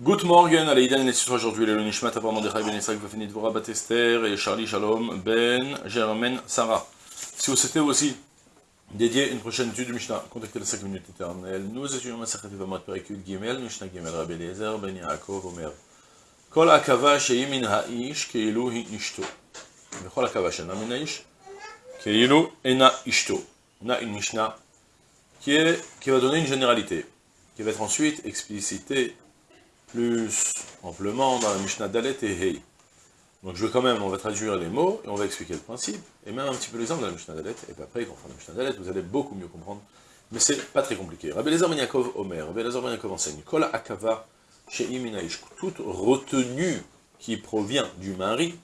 Good morning, Aleïdan et aujourd'hui, le Nishmat, Abraham Mordechai Ben Yitzhak, Vafenit Dvora Batester et Charlie Shalom Ben Germaine Sarah. Si vous souhaitez aussi dédier une prochaine étude du Mishnah, contactez les 5 minutes éternelles. Nous étudions Masachet Vamot Perikut Gimel, Mishnah Gimel Rabbi Eliezer Ben Yaakov Omer. Kol akava she'im min ha'ish ke'ilu hi ishto. V'chol akava she'na min ha'ish ke'ilu ena ishto. On a une Mishnah qui, est, qui va donner une généralité, qui va être ensuite explicitée plus amplement dans la Mishnah Dalet et Hei. Donc je vais quand même, on va traduire les mots, et on va expliquer le principe, et même un petit peu l'exemple de la Mishnah Dalet, et puis après, fera la Mishnah Dalet, vous allez beaucoup mieux comprendre, mais c'est pas très compliqué. Rabbi Lezer Ben Yaakov Omer, Rabbi Lezer Ben Yaakov enseigne, Kol Akava toute retenue qui provient du mari,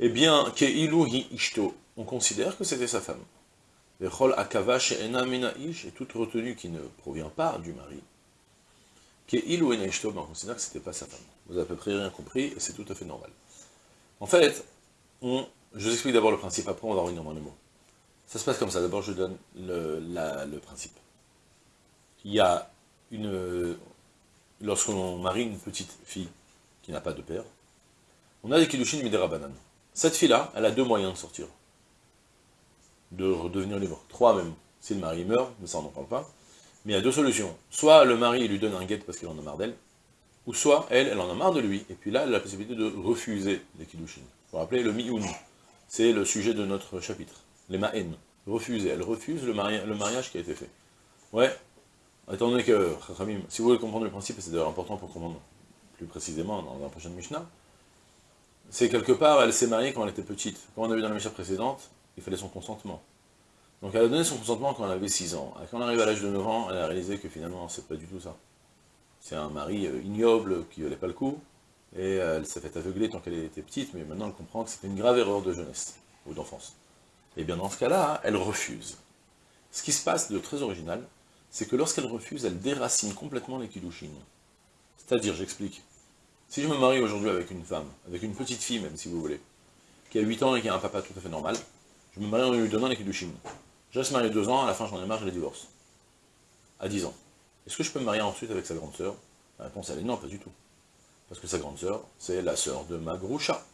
eh bien, Keilu Hi Ishto, on considère que c'était sa femme. Et toute retenue qui ne provient pas du mari, il ou on considère que c'était pas sa femme. Vous avez à peu près rien compris, et c'est tout à fait normal. En fait, je vous explique d'abord le principe, après on va revenir dans les mots. Ça se passe comme ça, d'abord je donne le, principe. Il y a une... Lorsqu'on marie une petite fille qui n'a pas de père, on a des kilushin midera banane. Cette fille-là, elle a deux moyens de sortir. De redevenir libre. Trois même. Si le mari meurt, mais ça on n'en parle pas. Mais il y a deux solutions. Soit le mari lui donne un guet parce qu'il en a marre d'elle, ou soit elle, elle en a marre de lui, et puis là, elle a la possibilité de refuser les kiddushin. Vous vous rappelez, le mi'un, c'est le sujet de notre chapitre. Les ma'en, refuser. Elle refuse le, mariage qui a été fait. Ouais, étant donné que, si vous voulez comprendre le principe, c'est d'ailleurs important pour comprendre plus précisément dans la prochaine Mishnah, c'est quelque part, elle s'est mariée quand elle était petite. Comme on a vu dans la Mishnah précédente, il fallait son consentement. Donc elle a donné son consentement quand elle avait 6 ans. Quand elle arrive à l'âge de 9 ans, elle a réalisé que finalement, c'est pas du tout ça. C'est un mari euh, ignoble qui valait pas le coup, et elle s'est fait aveugler tant qu'elle était petite, mais maintenant elle comprend que c'était une grave erreur de jeunesse, ou d'enfance. Et bien dans ce cas-là, elle refuse. Ce qui se passe de très original, c'est que lorsqu'elle refuse, elle déracine complètement les kiddushin. C'est-à-dire, j'explique, si je me marie aujourd'hui avec une femme, avec une petite fille même, si vous voulez, qui a 8 ans et qui a un papa tout à fait normal, je me marie en lui donnant les kiddushin. Je reste marié deux ans, à la fin j'en ai marre, je les divorce. À 10 ans. Est-ce que je peux me marier ensuite avec sa grande sœur? La réponse elle est non, pas du tout. Parce que sa grande sœur, c'est la sœur de ma groucha.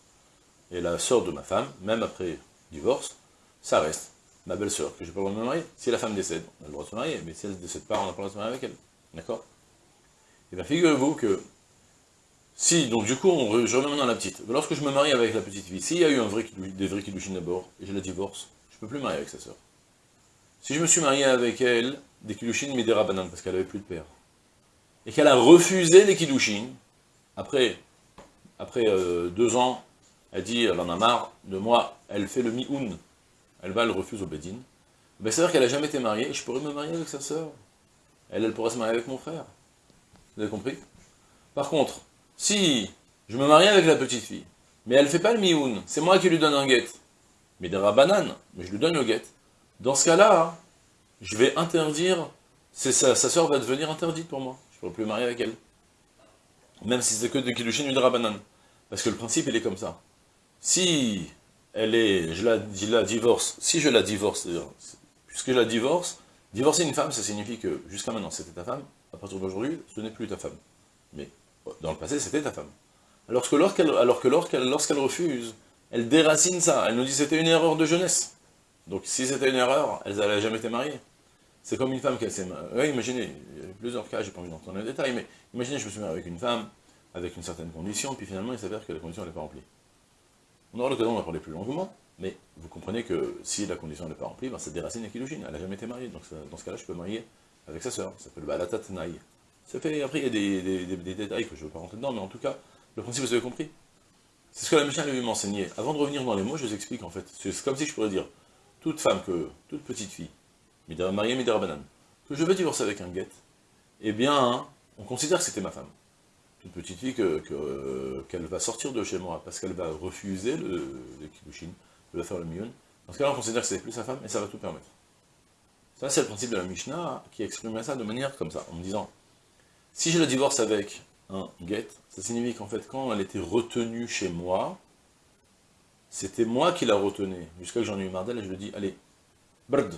Et la sœur de ma femme, même après divorce, ça reste ma belle-sœur, que j'ai pas le droit de me marier. Si la femme décède, on a le droit de se marier, mais si elle ne décède pas, on n'a pas le droit de se marier avec elle. D'accord? Et eh bien figurez-vous que, si, donc du coup, je reviens maintenant la petite. Lorsque je me marie avec la petite fille, s'il y a eu des vrais kidouchines d'abord, et je la divorce, je ne peux plus marier avec sa sœur. Si je me suis marié avec elle, des kiddushin midera banane, parce qu'elle avait plus de père, et qu'elle a refusé les kiddushin, après, après euh, deux ans, elle dit, elle en a marre de moi, elle fait le mi-un, elle va, elle refuse au bedin, ben, c'est-à-dire qu'elle n'a jamais été mariée, je pourrais me marier avec sa sœur. Elle, elle pourrait se marier avec mon frère. Vous avez compris? Par contre, si je me marie avec la petite fille, mais elle ne fait pas le mi-un, c'est moi qui lui donne un guet, midera banane, mais je lui donne le guet, dans ce cas-là, je vais interdire, sa, sa soeur va devenir interdite pour moi. Je ne pourrai plus marier avec elle. Même si c'est que de Kiddushin ou de. Parce que le principe, il est comme ça. Si elle est, je la, la divorce, si je la divorce, puisque je la divorce, divorcer une femme, ça signifie que jusqu'à maintenant, c'était ta femme, à partir d'aujourd'hui, ce n'est plus ta femme. Mais dans le passé, c'était ta femme. Alors que lorsqu'elle lorsqu'elle refuse, elle déracine ça, elle nous dit c'était une erreur de jeunesse. Donc si c'était une erreur, elle n'allait jamais été mariée. C'est comme une femme qui s'est mariée. imaginez, il y a plusieurs cas, j'ai pas envie d'entrer dans les détails, mais imaginez, je me suis marié avec une femme, avec une certaine condition, puis finalement il s'avère que la condition n'est pas remplie. On aura l'occasion d'en parler plus longuement, mais vous comprenez que si la condition n'est pas remplie, ben, déracine la Kiddushin, elle n'a jamais été mariée, donc dans ce cas-là, je peux marier avec sa sœur, ça s'appelle Balatat Naï. Ça fait, après il y a des, des, détails que je ne veux pas rentrer dedans, mais en tout cas, le principe vous avez compris. C'est ce que la Mishnah lui m'enseignait. Avant de revenir dans les mots, je vous explique en fait. C'est comme si je pourrais dire, toute femme, que, toute petite fille, mariée Midera Banane, que je vais divorcer avec un guet, eh bien, on considère que c'était ma femme. Toute petite fille qu'elle que, va sortir de chez moi parce qu'elle va refuser le, le kiddushin, elle va faire le mion. Dans ce cas-là, on considère que c'est plus sa femme et ça va tout permettre. Ça, c'est le principe de la Mishnah qui exprime ça de manière comme ça, en me disant, si je la divorce avec un guet, ça signifie qu'en fait, quand elle était retenue chez moi, c'était moi qui la retenais, jusqu'à que j'en ai eu marre d'elle, et je lui dis, allez, brd,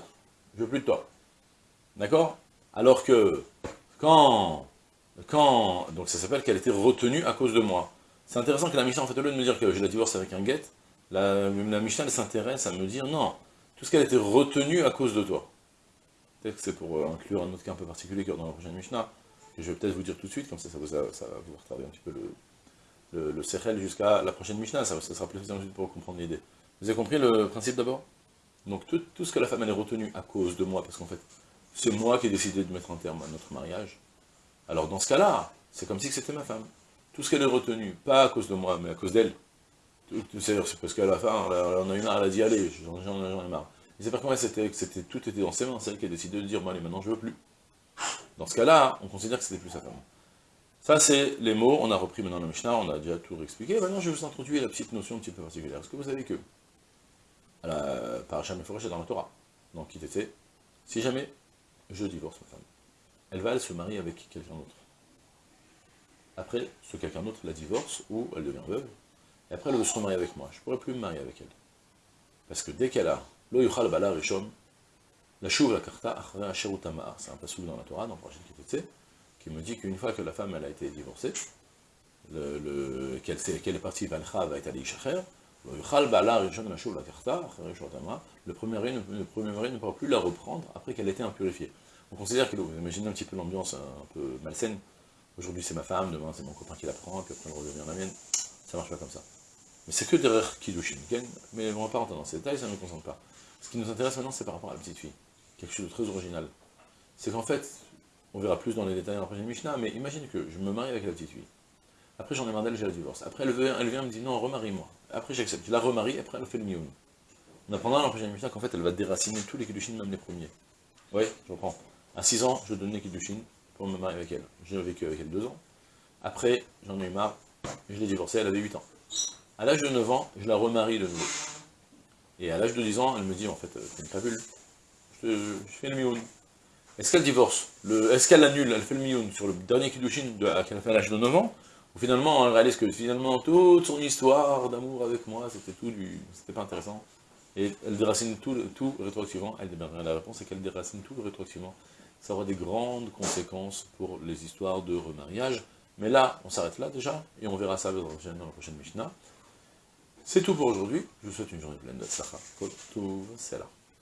je veux plus de toi. D'accord? Alors que, quand quand, donc ça s'appelle qu'elle était retenue à cause de moi. C'est intéressant que la Mishnah, en fait, au lieu de me dire que je la divorce avec un guet, la, Mishnah, elle s'intéresse à me dire, non, tout ce qu'elle était retenue à cause de toi. Peut-être que c'est pour euh, inclure un autre cas un peu particulier que dans la prochaine Mishnah, que je vais peut-être vous dire tout de suite, comme ça, ça, va vous retarder un petit peu le, le, jusqu'à la prochaine Mishnah, ça, sera plus facile pour comprendre l'idée. Vous avez compris le principe d'abord? Donc tout, ce que la femme elle est retenue à cause de moi, parce qu'en fait, c'est moi qui ai décidé de mettre un terme à notre mariage, alors dans ce cas-là, c'est comme si c'était ma femme. Tout ce qu'elle est retenu, pas à cause de moi, mais à cause d'elle. C'est parce qu'à la fin, on a eu marre, elle a dit allez, j'en ai marre. Et c'est pas comment c'était, c'était tout était dans ses mains, c'est elle qui a décidé de dire bon allez maintenant je veux plus. Dans ce cas-là, on considère que c'était plus sa femme. Ça c'est les mots, on a repris maintenant le Mishnah, on a déjà tout expliqué. Maintenant je vais vous introduire la petite notion un petit peu particulière. Est-ce que vous savez que, à la paracha dans la Torah, donc il était, si jamais je divorce ma femme, elle va se marier avec quelqu'un d'autre. Après, ce quelqu'un d'autre la divorce, ou elle devient veuve, et après elle veut se remarier avec moi. Je ne pourrais plus me marier avec elle. Parce que dès qu'elle a Lo yuchal bala rishon, la chouv la karta achra C'est un passage dans la Torah, dans le prochain qui me dit qu'une fois que la femme elle a été divorcée, qu'elle est, qu est, partie valcha va être allée shacher, le premier mari ne, le ne pourra plus la reprendre après qu'elle ait été impurifiée. On considère que, vous imaginez un petit peu l'ambiance un peu malsaine, aujourd'hui c'est ma femme, demain c'est mon copain qui la prend, puis après elle redevient la mienne, ça marche pas comme ça. Mais c'est que derrière Kiddushin, mais on va pas rentrer dans ces détails, ça ne nous concentre pas. Ce qui nous intéresse maintenant, c'est par rapport à la petite fille. Quelque chose de très original. C'est qu'en fait, on verra plus dans les détails dans la prochaine Mishnah, mais imagine que je me marie avec la petite fille. Après, j'en ai marre d'elle, j'ai la divorce. Après, elle vient, elle vient me dit non, remarie-moi. Après, j'accepte. Je la remarie, après, elle fait le mioun. On apprendra dans la Mishnah qu'en fait, elle va déraciner tous les Kiddushin, même les premiers. Oui, je reprends. À 6 ans, je donne les Kiddushin pour me marier avec elle. J'ai vécu avec elle 2 ans. Après, j'en ai eu marre, je l'ai divorcée, elle avait 8 ans. À l'âge de 9 ans, je la remarie de nouveau. Et à l'âge de 10 ans, elle me dit, en fait, t'es une crapule, je, je, fais le mioun. Est-ce qu'elle divorce Est-ce qu'elle annule Elle fait le mioun sur le dernier kiddushin qu'elle a fait à l'âge de 9 ans Ou finalement, elle réalise que finalement, toute son histoire d'amour avec moi, c'était tout du... c'était pas intéressant. Et elle déracine tout, tout rétroactivement. Elle, bien, la réponse est qu'elle déracine tout rétroactivement. Ça aura des grandes conséquences pour les histoires de remariage. Mais là, on s'arrête là déjà, et on verra ça dans la prochaine Mishnah. C'est tout pour aujourd'hui. Je vous souhaite une journée pleine de c'est là.